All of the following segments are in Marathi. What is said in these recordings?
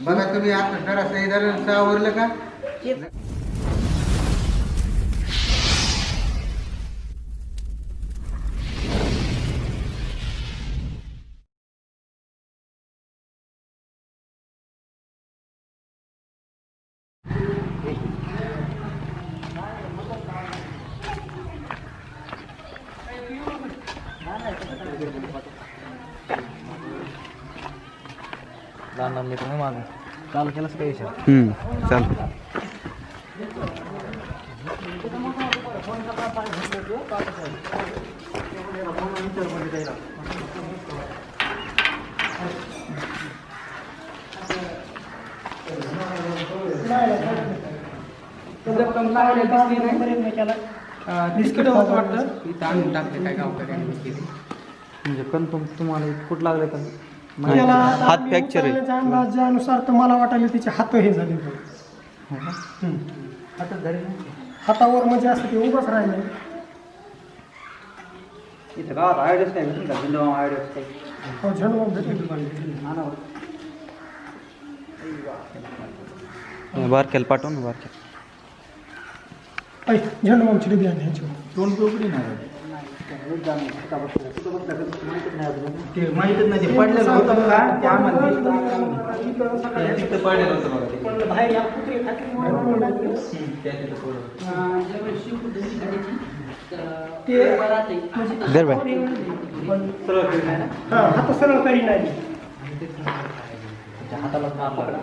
बघा तुम्ही आता जरा इधर आवरलं का? चालू केलंच काही चाल रक्कम लावल्या दिसली नाही त्याला बिस्किट होत वाटतं. इथं आणून टाकले काय गावकऱ्यांनी केली. म्हणजे कन्फर्म तुम्हाला कुठं लागलं का त्याला हात आहे. उचलण्याच्या अंदाजानुसार तर मला वाटायला तिचे हात हे झाले होते. नाही हातावर म्हणजे असं ते उभंच राहिले इथं गावात आयडियाच काय भेटेल का जिल्हा आयडियाच काही हो झेंडू भेटेल तुम्हाला. बारक्याला बारक्या झेंडू डबी दोन रुपये नाही ते माहितच नाही ते पडलेलं होतं का ते आम्हाला दिसलं. तिथं पडलेलं होतं बघा ते. लागले. त्या तिथं पडलं. सरळ फिरून आहे ना हा हात सरळ करी नाही त्याच्या हातालाच मार लागला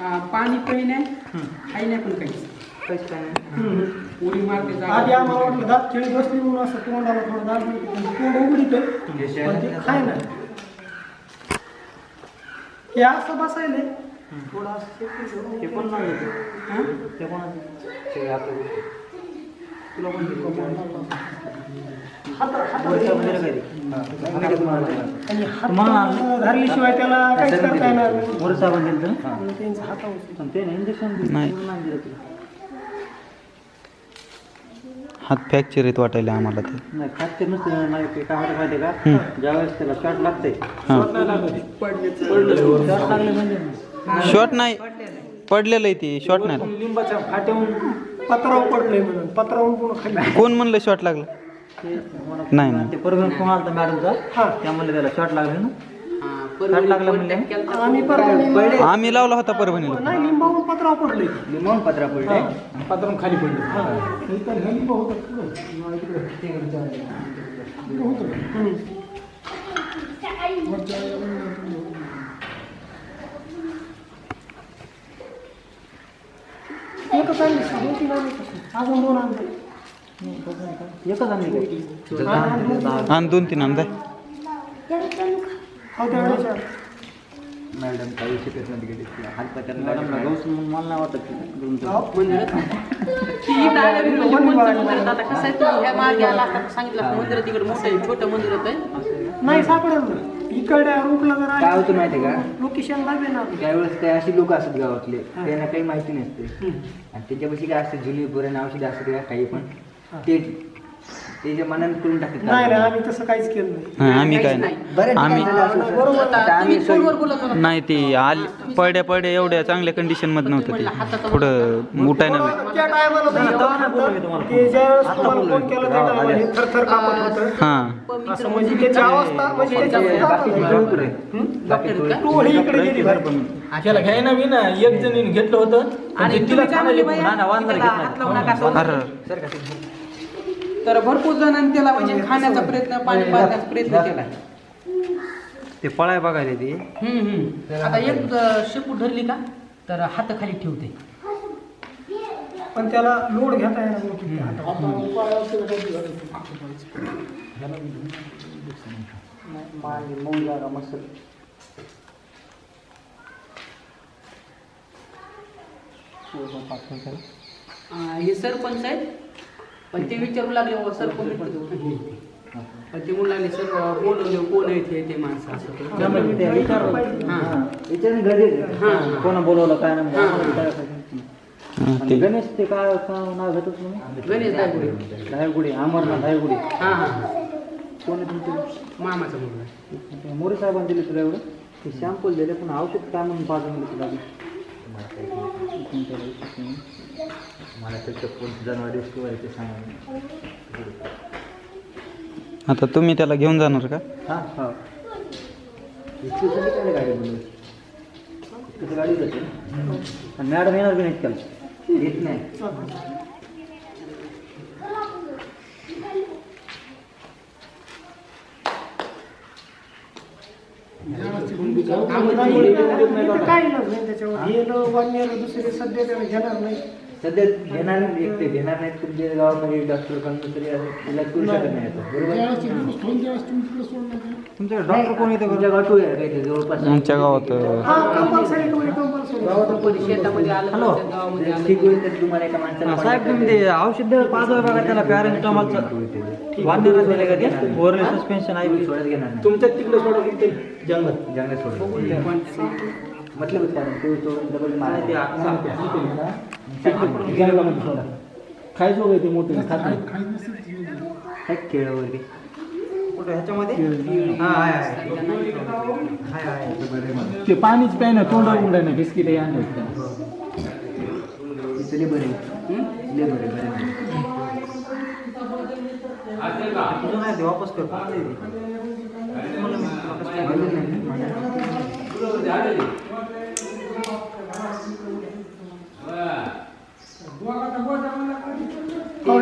हा, पाणी काही नाही काही नाही. पण काही उडी मारते आधी जागा आम्हाला वाटलं दात खेळी बसली म्हणून असं तोंडाला थोडं दात तोंड उघडीत पण ते खाय ना हे असं बसायले. थोडं असं ते. कोण नाही ते कोणाचं ते हात धरल्याशिवाय त्याला काहीच करता येणार नाही वर साबण दिलं तर? आणि त्यांचं हातावर पण ते इंजेक्शन नाही. नाही दिलं तुला हात फ्रॅक्चर येत वाटायला आम्हाला ते नाही फ्रॅक्चर नसतं नाही ते काय होतं माहिती आहे का. ज्यावेळेस त्याला शॉट लागते हां शॉट लागले म्हणजे शॉर्ट नाही पडलेलं आहे ती शॉर्ट नाही लिंबाच्या फाट्याहून पत्रावर पडलंय म्हणून. पत्रावरून पूर्ण खाली? कोण म्हणलं शॉर्ट लागला? नाही, नाही. ते परभणी फोन आला मॅडमचा हा. त्या म्हणले त्याला शॉट लागले ना? हा, शॉट लागला म्हणले आम्ही लावला होता परभणीला नाही लिंबावून पत्रावर पडलंय पत्रा पडले? पत्रावून खाली पडलं. इथं हे लिंब होतं पुढं. हा, इकडं. इकडं होतं. हम्म. वरच्या याला एकच आणली दोन तीन आणली कशी? अजून दोन आणले एकच आणली काय आणि दोन तीन आमदार हो मॅडम काही शिकत नाही गेली हात पत्रा मॅडमला गौस म्हणून मला नाही वाटत तुमचं आल्यावर म्हणजे आला आता सांगितलं मंदिर तिकडे मोठं आहे छोटं मंदिर होतं. नाही सापडेल. इकडे रूटला जर काय होतं माहिती आहे का? लोकेशन ना. त्यावेळेस काही अशी लोक असतात गावातले. त्यांना काही माहिती नसते. आणि त्याच्यापाशी काय असते? जुली बुऱ्यान औषध असते का? काही पण. ते त्याच्या मनाने करून टाकतात. नाही नाही आम्ही तसं काहीच केलं नाही. हां आम्ही काय नाही. बरं आम्ही बरोबर आता तुम्ही फोनवर बोलत होता. नाही ती आली पड्या पड्या एवढ्या चांगल्या कंडिशनमध्ये नव्हतं ते. पुढं उठाय नव्हे त्या टायमाला तर इथं होतं. ते ज्यावेळेस तुम्हाला फोन केला त्या टायमाला हे थरथर कापत होतं. हां. असं म्हणजे त्याची अवस्था म्हणजे त्याची तू ही इकडे गेली बाहेर. त्याला घ्याय ना मी ना एक जणीने घेतलं होतं. आणि तिला तुम्ही काय म्हणले. हात लावू नका. अरे. तर भरपूर जणांनी त्याला म्हणजे खाण्याचा प्रयत्न पाणी पाजण्याचा प्रयत्न केला. ते पळाय बघायला ते. हम्म, हम्म. आता एक शेपू धरली का तर हात खाली ठेवते. पण त्याला लोड घेता येणार हातावर. अं, हे सरपंच आहेत. पण ते विचारू लागले "बाबा, सरपंच पण ते म्हणू लागले सर बोलवले कोण आहे ते ते माणसं असं हां. हां, हां. कोणा बोलवलं काय नाही हां, हां. हां, गणेश ते काय काय नाव तुम्ही? गणेश दायगुडे धायगुडी अमरनाथ धायगुडी. हां हां हां. कोण आहे तुमचे? मामाचा मुलगा मोरे साहेबांनी दिले तुला एवढं? ते शॅम्पल दिले पण औषध काय म्हणून पाजून दिलं तुला मला जनावर सांगा आता तुम्ही त्याला घेऊन जाणार का? हां हां. इतकीसाठी काय गाडी गाडी जाते. मॅडम येणार की नाहीत त्याला. येत नाही. काय नाही त्याच्यावर? वन इयर दुसरे सध्या त्याला घेणार नाही. सध्या घेणार नाही एक ते घेणार नाहीत तुमच्या गावामध्ये डॉक्टर कोणतं तरी असं इलाज करू शकत नाही आता. बरोबर? तुमच्या डॉक्टर कोण येतं तुमच्या गावात आहे. काय ते जवळपास आमच्या गावात हा कोणी हॅलो. तर त्या गावामध्ये आलं ठीक होईल तर तुम्हाला एका माणसाला साहेब तुम्ही ते औषध पाच वेळा बघा त्याला पॅरासिटामॉलचं वाढलेलं दिलं का ते ओरले सस्पेन्शन आहे. सोडत घेणार नाही. तुमच्या तिकडे सोडा जंगल. जंगलात सोडत. मतलब ते सोडून डबल सोडा. खायचं वगैरे ते मोठे खात नाही. काय खेळ वगैरे. कुठं ह्याच्यामध्ये? हा ते पाणीच प्याय ना तोंड उंडा नाही बिस्किट आणले इथले बरे. लय बरे बरे तुझं नाही ते वापस कर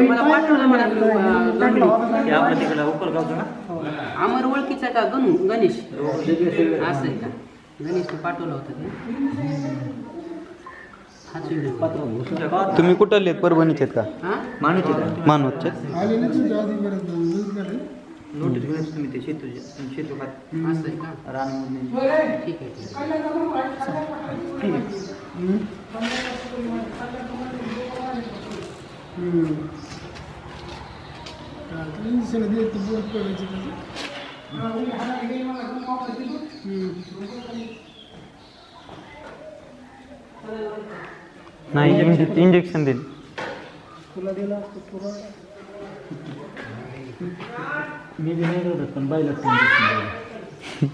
मला पाठवलं मला गणू. उकलगावचं ना. अमर ओळखीचा का गणू? गणेश. असं आहे का? गणेशने पाठवलं होतं ते. तुम्ही कुठले आहेत? परभणीचे आहेत का? माणूस मानवतचे नोटीस घेऊन तुम्ही ते शेतू शेतू खात असं आहे का रानमध्ये ठीक आहे ठीक आहे नाही इंजेक्शन देईल तुला दिला असतो तुला मी बी नाही करत पण बायला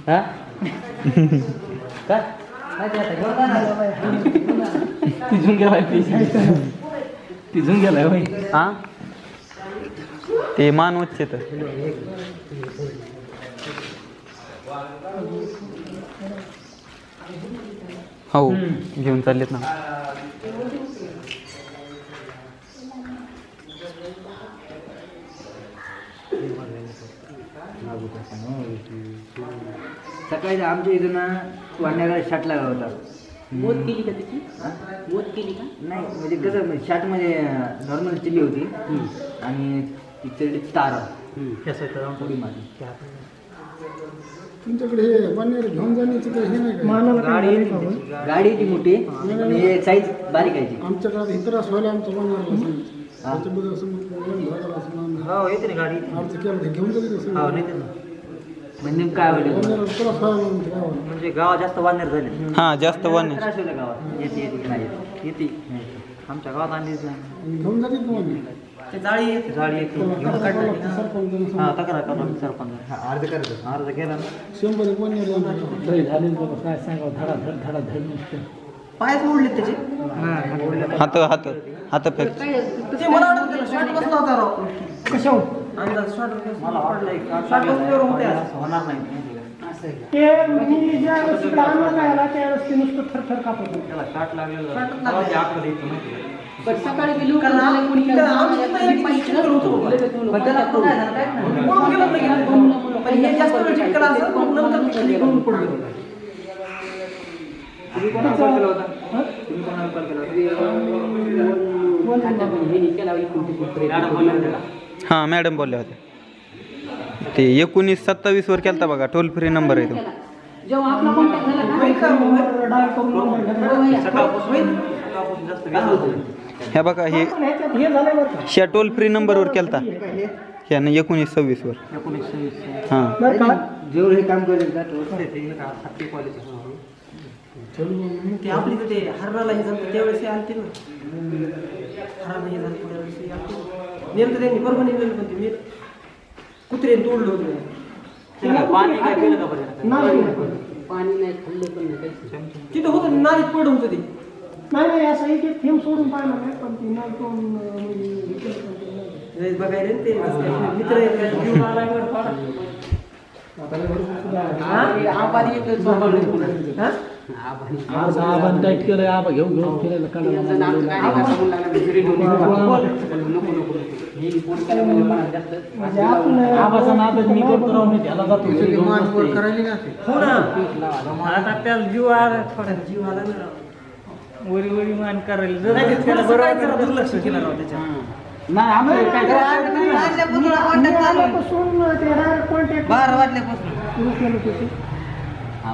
हा काय काय ते आता घेऊन जाणार बाबा. तिजून गेलाय तिजून गेलाय होय हा? ते मानवतचे तर. हो घेऊन चाललेत ना. सकाळी आमच्या इथं ना वाण्याला शाट लागला होता. मोत केली का त्याची? हा? मोत केली का? नाही म्हणजे कसं शाटमध्ये नॉर्मल चिल्ली होती. आणि ती चिल्ली तार थोडी मारली. तुमच्याकडे हे वन इयर घेऊन जाण्याची काही हे नाही मानाला गाडी काही येते नाही का त्याची, गाडी. ती मोठी. आणि साईज बारीक आहे ती. आमच्या काळात हे त्रास व्हायला आमचं त्याच्याबद्दल असं म्हणून हो. आमचं केलं घेऊन जाते हो म्हणजे काय होईल त्रास गावाला. म्हणजे गावात जास्त वाढणार झाले. हा जास्त वन त्रास होईल गावात. येते येते नाही? येत. येते आमच्या गावात आणलीच नाही घेऊन जाते इयर? ते जाळी येते. जाळी येते. घेऊन हा तक्रार करणार सरपंच. अर्ज करत अर्ज केला ना. शंभर एक नुसतं. पायच मोडले त्याचे. हात हात हात फेक. ते मला वाटत त्याला शॉर्ट बसला होता राव. कशावर? अंदाज शॉर्ट मला वाटलं शॉर्ट होते असं होणार नाही ते मी ज्या वेळेस काय आला त्यावेळेस ते नुसतं थरथर कापत होतं. त्याला शॉर्ट लागलेलं? पण सकाळी गेलो. कोणी हे कोणाला कॉल केला होता? हां मॅडम बोलल्या होत्या. ते एकोणीस सत्तावीस वर केलता बघा टोल फ्री नंबर आहे तो. जेव्हा आपला कॉन्टॅक्ट झाला ना. ह्या बघा हे हे ह्या टोल फ्री नंबरवर केलता. एकोणीस सव्वीसवर एकोणीस सव्वीस हां. जेवढं हे काम करेल ते ते ते आपली तर ते हरणाला हे झालं त्यावेळेस आलते ना. हरणाला हे झालं त्यावेळेस आलते ना. नेमकं त्यांनी परभणी गेलं पण ते मी कुत्रे तोडलं होतं पाणी काय केलं का बरं नाही पाणी नाही खाल्लं पण नाही काहीच तिथं होतं नालीत पडलं होतं ते नाही नाही असं एक एक थेंब सोडून पाहिलं नाही पण ती नाही तो म्हणजे हे केलं पण ते नाही. हे बघायला ते मित्र आहेत, जीव आलाय बरं फार. आबादी येतं चोपडलं. हा? आज आबान टाईट केलं आबा घेऊन घेऊन काय आबाचा मी करतो राहून त्याला जातो. हो ना. आता त्याला जीव आला थोडा जीव आला ना वरी वरी मान करायला नाही ते थोडं बरं जरा दुर्लक्ष केलं राव नाही काय बारा वाजल्यापासून.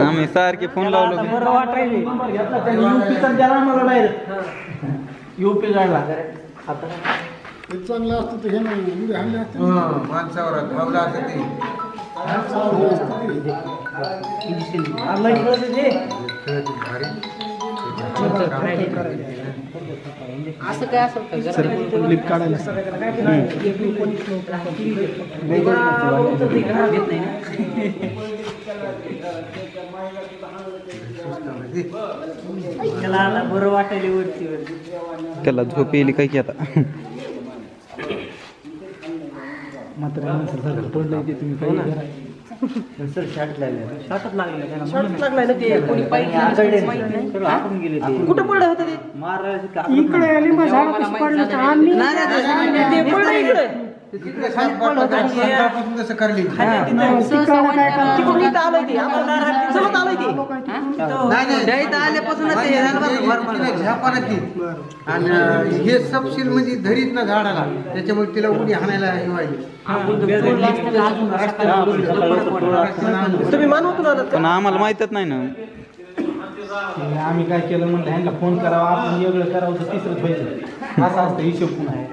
आम्ही सारखे फोन लावलो बरं वाटायले. युपीचा द्याला आम्हाला डायरेक्ट युपी गाडला ते चांगलं असतं तर हे नाही. माणसावर धावला असं ते. असं काय असं का? जरा क्लिप काढायला त्याला आता बरं वाटायला वरती वरती त्याला झोप येईल काय की आता? मात्र पडलंय ते तुम्ही सर शाट लागले शाटच लागलं त्याला शाटच लागलाय ना ते कोणी पाहिजे माहीत नाही सगळं आपण गेले ते. कुठं पडलं होतं ते? मारायला इकडे लिंबा झाडापाशी पडलं? तर आम्ही ते पडलं इकडे. तिकडे खाली पडलं होतं. सकाळपासून तसं करली तिकडं काय करणार? तिकडून इथं आलंय ते. आम्हाला दारात चलत आलंय ते. नाही नाही आल्यापासून झापाना ती आणि हे सबशील म्हणजे धरीत ना झाडाला त्याच्यामुळे तिला उडी हाणायला हे तुम्ही का पण आम्हाला माहीतच नाही ना आम्ही काय केलं म्हणलं ह्यांना फोन करावा आपण वेगळं करावं तर तिसरंच व्हायचं असा असतं हिशोब पुन्हा आहे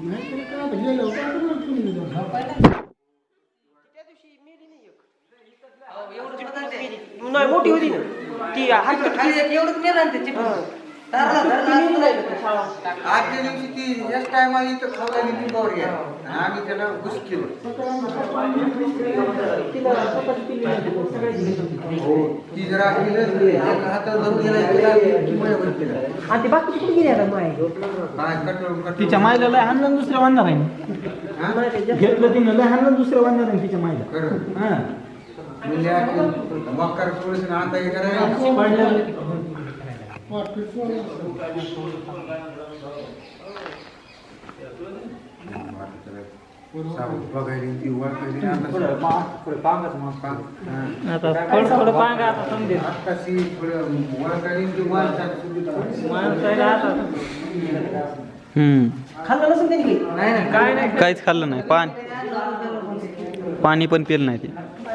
नाही तरी काय आता गेलं होतं, आता नाही तुम्ही जाऊ. नाही मोठी होती ना. ती हरकत एवढंच मेला ना ते आजच्या दिवशी ती याच टायमाला इथं खाल्ला लिंबावर घ्या आणि आम्ही त्याला घुस केलं ती जरा केलं एका हातात धरून गेला तिला किंमत केलं आणि ते बाकी कुठे गेले आता माय? काय तिच्या मायला लय हाणलं दुसऱ्या वाढणार आहे हा? घेतलं तिनं लय हाणलं दुसऱ्या वाढणार आहे तिच्या मायला. खरं. हा. मकर आता हे काहीच खाल्लं नाही पाणी पाणी पण पिलं नाही ते.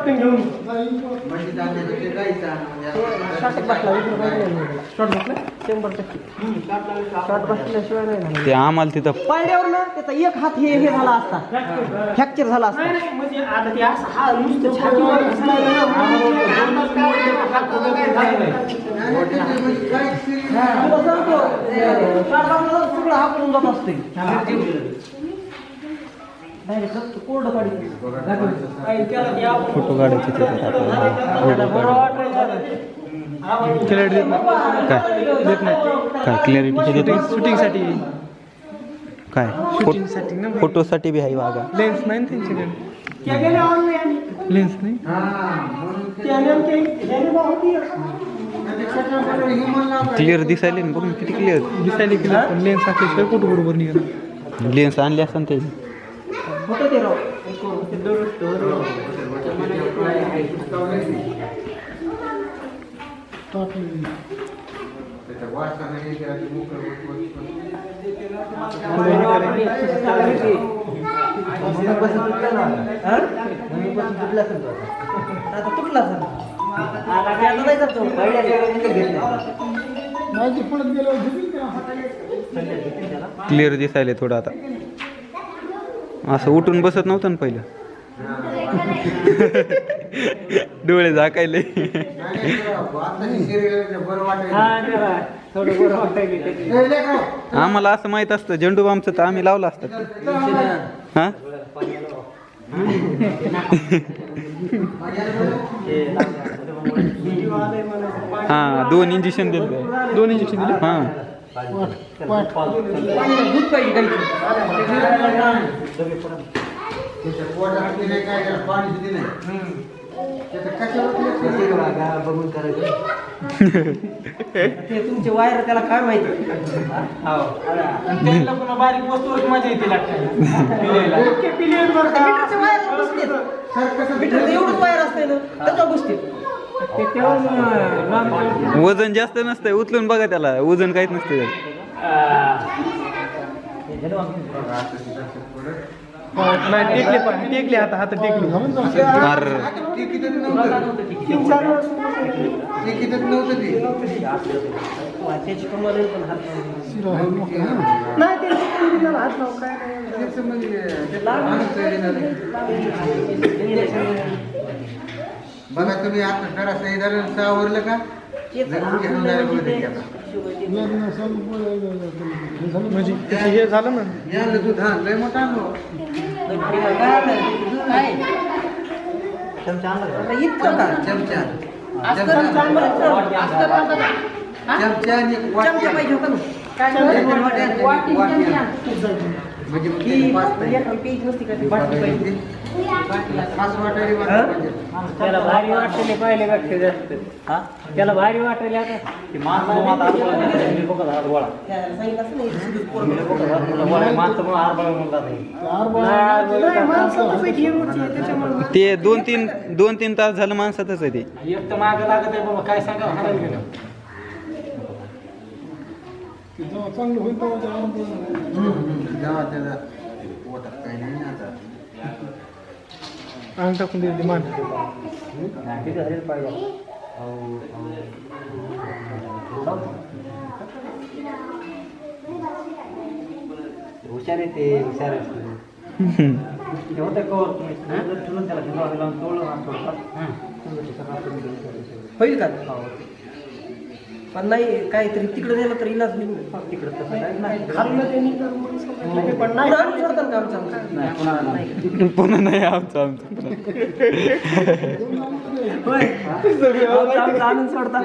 पटकन घेऊन. शॉर्ट बसला. शॉर्ट बसला शंभर टक्के शॉर्ट बसल्याशिवाय नाही ते आम्हाला तिथं पायड्यावर ना त्याचा एक हात हे हे झाला असता फ्रॅक्चर झाला असता म्हणजे हा म्हणजे जात असते फोटो काढायचे तिथे क्लॅरिटी काय देत नाही काय क्लॅरिटी देत नाही शूटिंगसाठी काय शूटिंगसाठी फोटोसाठी बी आहे वागा लेन्स नाही त्यांच्याकडे त्या गेल्या online. लेन्स नाही हा, म्हणून ते- त्या नेमके ह्याने बा होती. त्याच्यात आपण हे म्हणलं आपण. क्लिअर दिसायले ना बघून किती क्लिअर दिसायला गेलं पण लेन्स असल्याशिवाय कुठं बरोबर निघाला लेन्स आणले असताना त्याची होतं ते राव तुटला असेल तो आता. तुटला आता नाही जातो. नाही का? क्लिअर दिसायले थोडं आता असं उठून बसत नव्हतं ना पहिलं. डोळे झाकायले. आम्हाला असं माहीत असतं झेंडू बामचं तर आम्ही लावलं असतं. हा? हा दोन इंजेक्शन दिले. दोन इंजेक्शन दिले? हा. दूध पाहिजे बघून करायचं ते तुमचे वायर त्याला काय माहिती आणि पुन्हा बारीक वस्तूवर मजा येते लागते एवढंच वायर असते ना वजन जास्त नसतंय उचलून बघा त्याला वजन काहीच नसतं टेकले पण टेकले आता हात टेकले. अर त्याची कमाल आहे पण हात लावून. शिरा आहे मोठा आहे ना. नाही ते त्याला हात लावून काय नाही. बघा तुम्ही आता करा सही झालं सावरलं का जगून घेऊन जायला बघते की आता. लग्न चालू बोलायला हे। झालं म्हणजे त्याचं हे। झालं ना या आणलं दूध हा। लय मोठा आणलो आता इतकं का चमचा अस्तर चांगलं अस्तर चमचा वाटी चमचा पाहिजे होता काय वाटी वाटी. म्हणजे वाटी पाहिजे. त्याला भारी वाटले पहिले व्यक्त जास्त? त्याला भारी वाटले आता? ते माणसं बघत गोळा आरबळ म्हणतात ते दोन तीन दोन तीन तास झालं माणसातच आहे ते. एक तर मागं लागत आहे बाबा. काय सांगा? गेलं जेव्हा चांगलं होईल तेव्हा ते आराम पडणार. जेव्हा त्याचा पोटात काही नाही ना आता अंग टाकून दिली मान हुशार आहे ते हुशार असते ते होतं कवर तुम्ही जर ठेवून त्याला भिजवायला लावून तोडलं ना थोडंफार होईल का पण नाही काहीतरी तिकडे नेलं तर इलाज होईल. तिकडं तसं नाही. खाल्लं त्यांनी तर मग समजलं. पण नाही. आणून सोडतात का आमचं आमचं? नाही पुन्हा नाही. पुन्हा नाही आमचं आमचं पुन्हा. आमचं आणून सोडतात.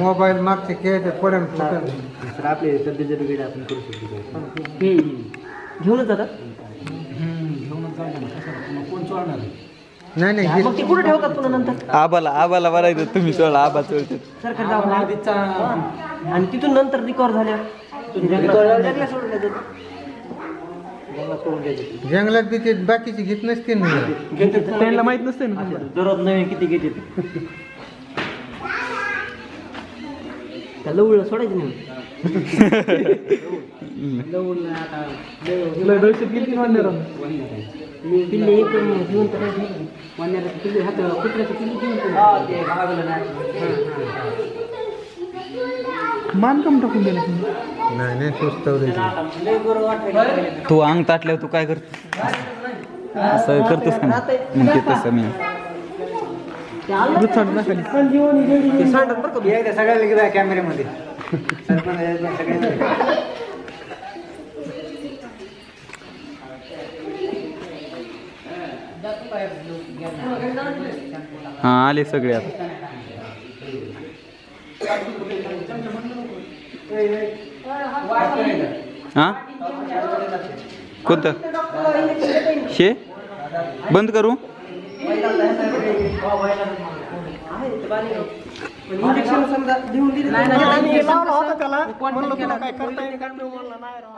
मोबाईल मागचे खेळ तर आपले तब्येत बिघड आपण करू शकतो. घेऊनच जातात? कोण चोळणार नाही नाही मग ते कुठे ठेवतात पुन्हा नंतर? आबाला आबाला बरायचं तुम्ही चोळा आबा सरकार दवाखान्यात. आणि तिथून नंतर रिकवर झाल्यावर जंगलात सोडून देतात. जंगलात बी ते बाकीचे घेत नसते ना. त्यांना माहीत नसते ना दररोज नवीन किती घेते त्या लवळं सोडायचं नाही. दहशत गेली वाढणार पिल्ले एक जिवंत राहायचं वाण्याला पिल्ले हात कुत्र्याचं पिल्ले जिवंत मान कम टाकून दिलं तुम्ही. नाही नाही सुस्त तू अंग ताटल्यावर तू काय करतो असं करतोस का ते तसं मी. सगळ्याला कॅमेऱ्यामध्ये हा आले सगळे आता. हा? कोणतं? शे? बंद करू? इंजेक्शन समजा देऊन दिले लावला होता त्याला. म्हणलं तुला काय करता येईल का? तो म्हणला नाही राव